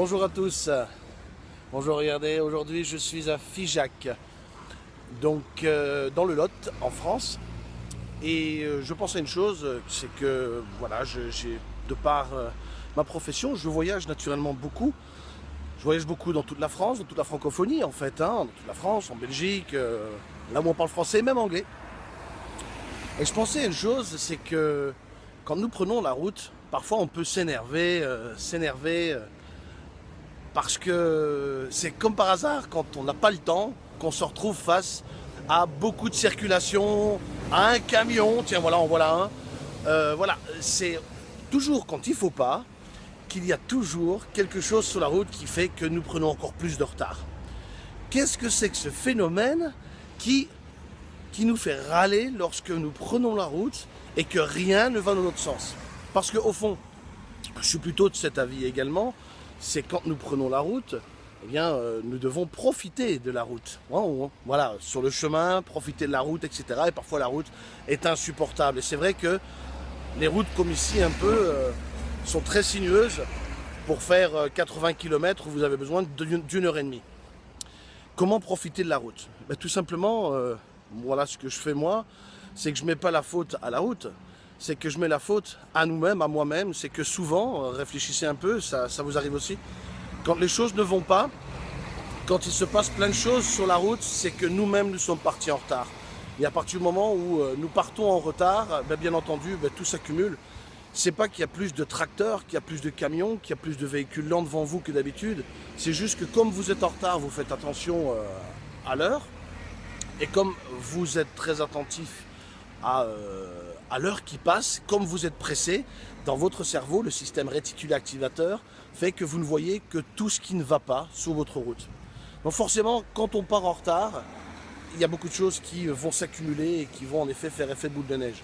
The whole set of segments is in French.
Bonjour à tous. Bonjour, regardez, aujourd'hui je suis à Figeac, donc euh, dans le Lot, en France. Et euh, je pense à une chose, c'est que voilà, j'ai de par euh, ma profession, je voyage naturellement beaucoup. Je voyage beaucoup dans toute la France, dans toute la francophonie en fait, hein, dans toute la France, en Belgique, là où on parle français, même anglais. Et je pensais à une chose, c'est que quand nous prenons la route, parfois on peut s'énerver, s'énerver parce que c'est comme par hasard, quand on n'a pas le temps, qu'on se retrouve face à beaucoup de circulation, à un camion, tiens voilà, en voilà un. Euh, voilà, c'est toujours quand il faut pas, qu'il y a toujours quelque chose sur la route qui fait que nous prenons encore plus de retard. Qu'est-ce que c'est que ce phénomène qui, qui nous fait râler lorsque nous prenons la route et que rien ne va dans notre sens? Parce qu'au fond, je suis plutôt de cet avis également, c'est quand nous prenons la route, eh bien, euh, nous devons profiter de la route. Voilà, sur le chemin, profiter de la route, etc. Et parfois la route est insupportable. Et c'est vrai que les routes comme ici, un peu, euh, sont très sinueuses. Pour faire 80 euh, km, vous avez besoin d'une heure et demie. Comment profiter de la route? Ben, Tout simplement, voilà ce que je fais moi, c'est que je ne mets pas la faute à la route, c'est que je mets la faute à nous-mêmes, à moi-même. C'est que souvent, euh, réfléchissez un peu, ça, vous arrive aussi, quand les choses ne vont pas, quand il se passe plein de choses sur la route, c'est que nous-mêmes nous sommes partis en retard. Et à partir du moment où euh, nous partons en retard, ben, bien entendu, ben, tout s'accumule. C'est pas qu'il y a plus de tracteurs, qu'il y a plus de camions, qu'il y a plus de véhicules lents devant vous que d'habitude. C'est juste que comme vous êtes en retard, vous faites attention euh, à l'heure. Et comme vous êtes très attentif euh, à, l'heure qui passe, comme vous êtes pressé, dans votre cerveau, le système réticulé activateur fait que vous ne voyez que tout ce qui ne va pas sur votre route. Donc forcément, quand on part en retard, il y a beaucoup de choses qui vont s'accumuler et qui vont en effet faire effet boule de neige.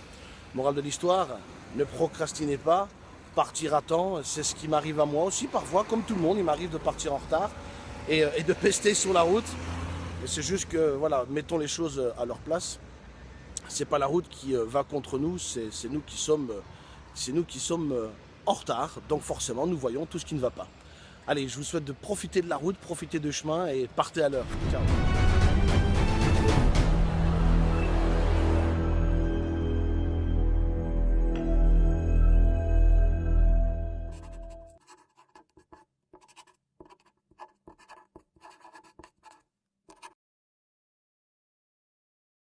Morale de l'histoire, ne procrastinez pas, partir à temps, c'est ce qui m'arrive à moi aussi parfois, comme tout le monde, il m'arrive de partir en retard et, euh, de pester sur la route. C'est juste que, voilà, mettons les choses à leur place c'est pas la route qui euh, va contre nous, c'est nous qui sommes, sommes euh, en retard, donc forcément nous voyons tout ce qui ne va pas. Allez, je vous souhaite de profiter de la route, profiter du chemin et partez à l'heure.